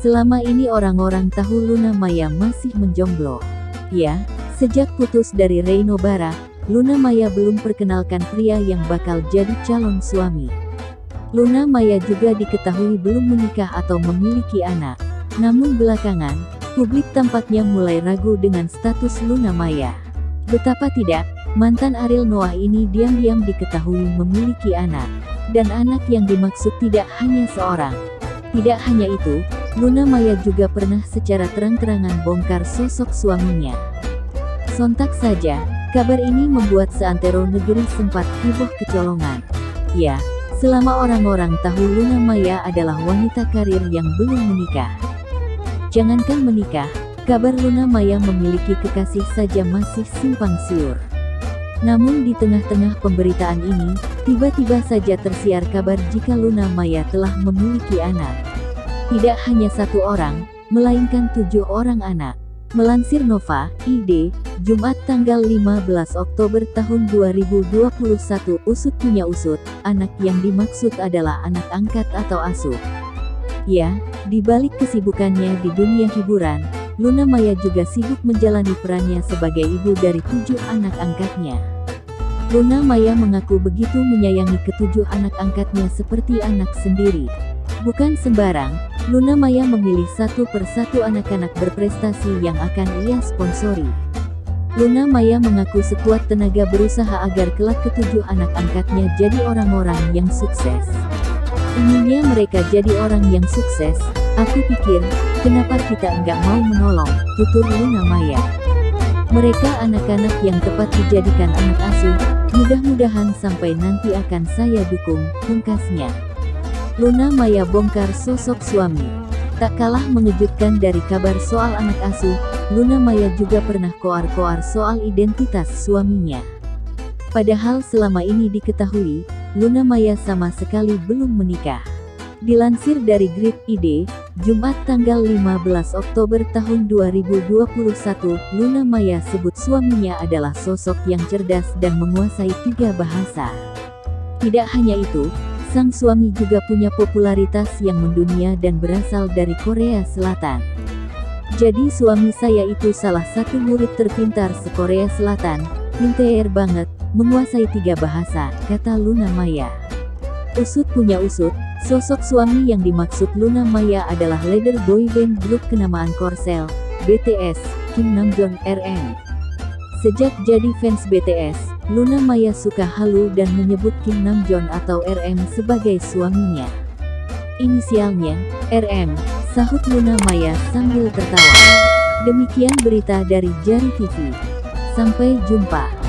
Selama ini orang-orang tahu Luna Maya masih menjomblo. Ya, sejak putus dari Reino Bara, Luna Maya belum perkenalkan pria yang bakal jadi calon suami. Luna Maya juga diketahui belum menikah atau memiliki anak. Namun belakangan, publik tampaknya mulai ragu dengan status Luna Maya. Betapa tidak, mantan Ariel Noah ini diam-diam diketahui memiliki anak. Dan anak yang dimaksud tidak hanya seorang. Tidak hanya itu, Luna Maya juga pernah secara terang-terangan bongkar sosok suaminya. Sontak saja, kabar ini membuat seantero negeri sempat heboh kecolongan. Ya, selama orang-orang tahu Luna Maya adalah wanita karir yang belum menikah. Jangankan menikah, kabar Luna Maya memiliki kekasih saja masih simpang siur. Namun di tengah-tengah pemberitaan ini, tiba-tiba saja tersiar kabar jika Luna Maya telah memiliki anak. Tidak hanya satu orang, melainkan tujuh orang anak. Melansir Nova, ID, Jumat tanggal 15 Oktober tahun 2021 Usut punya usut, anak yang dimaksud adalah anak angkat atau asuh. Ya, di balik kesibukannya di dunia hiburan, Luna Maya juga sibuk menjalani perannya sebagai ibu dari tujuh anak angkatnya. Luna Maya mengaku begitu menyayangi ketujuh anak angkatnya seperti anak sendiri. Bukan sembarang, Luna Maya memilih satu persatu anak-anak berprestasi yang akan ia sponsori. Luna Maya mengaku sekuat tenaga berusaha agar kelak ketujuh anak angkatnya jadi orang-orang yang sukses. Inginnya mereka jadi orang yang sukses, aku pikir, kenapa kita enggak mau menolong, tutur Luna Maya. Mereka anak-anak yang tepat dijadikan anak asuh, mudah-mudahan sampai nanti akan saya dukung, pungkasnya. Luna Maya bongkar sosok suami. Tak kalah mengejutkan dari kabar soal anak asuh, Luna Maya juga pernah koar-koar soal identitas suaminya. Padahal selama ini diketahui, Luna Maya sama sekali belum menikah. Dilansir dari Grid ID, Jumat tanggal 15 Oktober tahun 2021, Luna Maya sebut suaminya adalah sosok yang cerdas dan menguasai tiga bahasa. Tidak hanya itu, Sang suami juga punya popularitas yang mendunia dan berasal dari Korea Selatan. Jadi suami saya itu salah satu murid terpintar se-Korea Selatan, pinter banget, menguasai tiga bahasa, kata Luna Maya. Usut punya usut, sosok suami yang dimaksud Luna Maya adalah leader boy band grup kenamaan Korsel, BTS, Kim Namjoon RM. Sejak jadi fans BTS, Luna Maya suka halu dan menyebut Kim Namjoon atau RM sebagai suaminya. Inisialnya, RM, sahut Luna Maya sambil tertawa. Demikian berita dari Jari TV. Sampai jumpa.